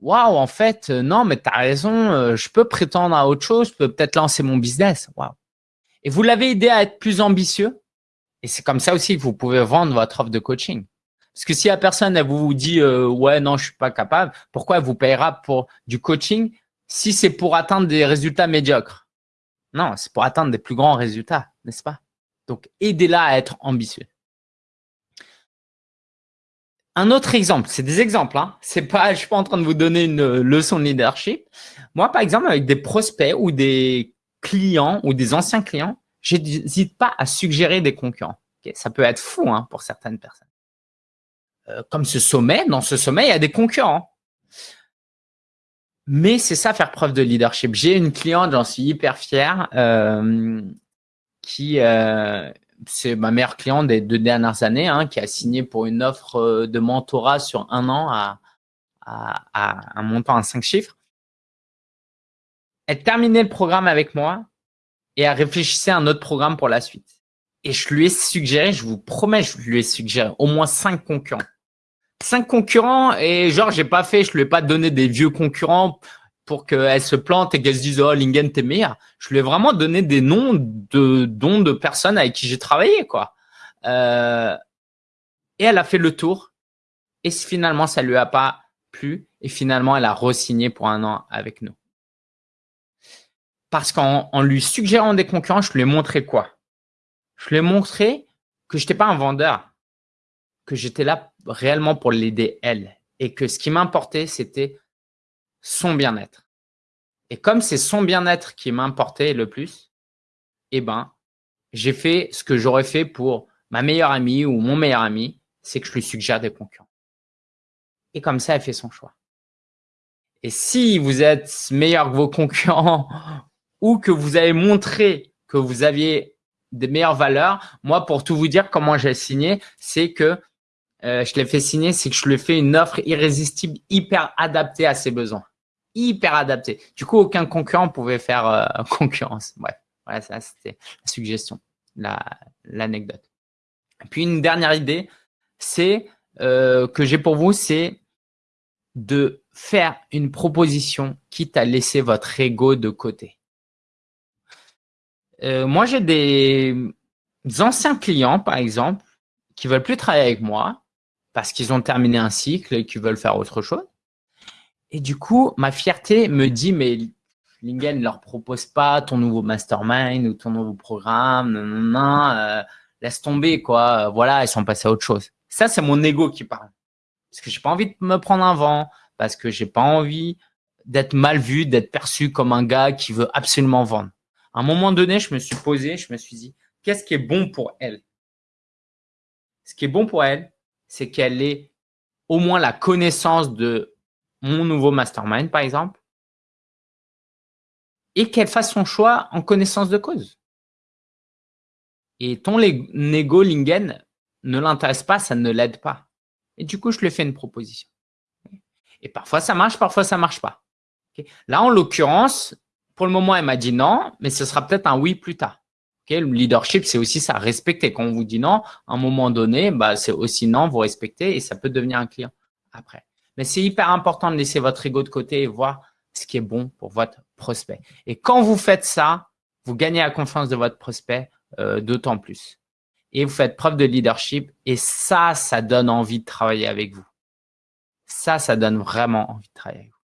Waouh, en fait, euh, non, mais tu as raison. Euh, je peux prétendre à autre chose. Je peux peut-être lancer mon business. Waouh. Et vous l'avez aidé à être plus ambitieux? Et c'est comme ça aussi que vous pouvez vendre votre offre de coaching. Parce que si la personne elle vous dit euh, ouais non je suis pas capable, pourquoi elle vous payera pour du coaching si c'est pour atteindre des résultats médiocres? Non, c'est pour atteindre des plus grands résultats, n'est-ce pas? Donc aidez-la à être ambitieux. Un autre exemple, c'est des exemples, hein. C'est pas, je suis pas en train de vous donner une leçon de leadership. Moi, par exemple, avec des prospects ou des clients ou des anciens clients, j'hésite pas à suggérer des concurrents. Ça peut être fou hein, pour certaines personnes. Euh, comme ce sommet, dans ce sommet, il y a des concurrents. Mais c'est ça, faire preuve de leadership. J'ai une cliente, j'en suis hyper fier, euh, qui euh, c'est ma meilleure cliente des deux dernières années, hein, qui a signé pour une offre de mentorat sur un an à, à, à un montant à cinq chiffres. Elle terminait le programme avec moi et à réfléchir à un autre programme pour la suite. Et je lui ai suggéré, je vous promets, je lui ai suggéré au moins cinq concurrents. Cinq concurrents et genre, j'ai pas fait, je lui ai pas donné des vieux concurrents pour qu'elle se plante et qu'elle se dise, oh, Lingen, t'es meilleur. Je lui ai vraiment donné des noms de dons de personnes avec qui j'ai travaillé, quoi. Euh, et elle a fait le tour. Et finalement, ça lui a pas plu. Et finalement, elle a re-signé pour un an avec nous. Parce qu'en lui suggérant des concurrents, je lui ai montré quoi? Je lui ai montré que je n'étais pas un vendeur, que j'étais là réellement pour l'aider elle. Et que ce qui m'importait, c'était son bien-être. Et comme c'est son bien-être qui m'importait le plus, eh ben, j'ai fait ce que j'aurais fait pour ma meilleure amie ou mon meilleur ami, c'est que je lui suggère des concurrents. Et comme ça, elle fait son choix. Et si vous êtes meilleur que vos concurrents ou que vous avez montré que vous aviez des meilleures valeurs. Moi, pour tout vous dire, comment j'ai signé, c'est que euh, je l'ai fait signer, c'est que je lui ai fait une offre irrésistible, hyper adaptée à ses besoins. Hyper adaptée. Du coup, aucun concurrent pouvait faire euh, concurrence. Bref, voilà, ça, c'était la suggestion, l'anecdote. Puis, une dernière idée, c'est euh, que j'ai pour vous, c'est de faire une proposition quitte à laisser votre ego de côté. Moi, j'ai des anciens clients, par exemple, qui veulent plus travailler avec moi parce qu'ils ont terminé un cycle et qu'ils veulent faire autre chose. Et du coup, ma fierté me dit, mais Lingen ne leur propose pas ton nouveau mastermind ou ton nouveau programme, non, non euh, laisse tomber, quoi. Voilà, ils sont passés à autre chose. Ça, c'est mon ego qui parle. Parce que j'ai pas envie de me prendre un vent, parce que j'ai pas envie d'être mal vu, d'être perçu comme un gars qui veut absolument vendre. À un moment donné, je me suis posé, je me suis dit, qu'est-ce qui est bon pour elle? Ce qui est bon pour elle, c'est qu'elle ait au moins la connaissance de mon nouveau mastermind, par exemple, et qu'elle fasse son choix en connaissance de cause. Et ton ego Lingen ne l'intéresse pas, ça ne l'aide pas. Et du coup, je lui fais une proposition. Et parfois, ça marche, parfois, ça marche pas. Là, en l'occurrence, pour le moment, elle m'a dit non, mais ce sera peut-être un oui plus tard le leadership, c'est aussi ça, respecter. Quand on vous dit non, à un moment donné, bah, c'est aussi non, vous respectez et ça peut devenir un client après. Mais c'est hyper important de laisser votre ego de côté et voir ce qui est bon pour votre prospect. Et quand vous faites ça, vous gagnez la confiance de votre prospect euh, d'autant plus. Et vous faites preuve de leadership et ça, ça donne envie de travailler avec vous. Ça, ça donne vraiment envie de travailler avec vous.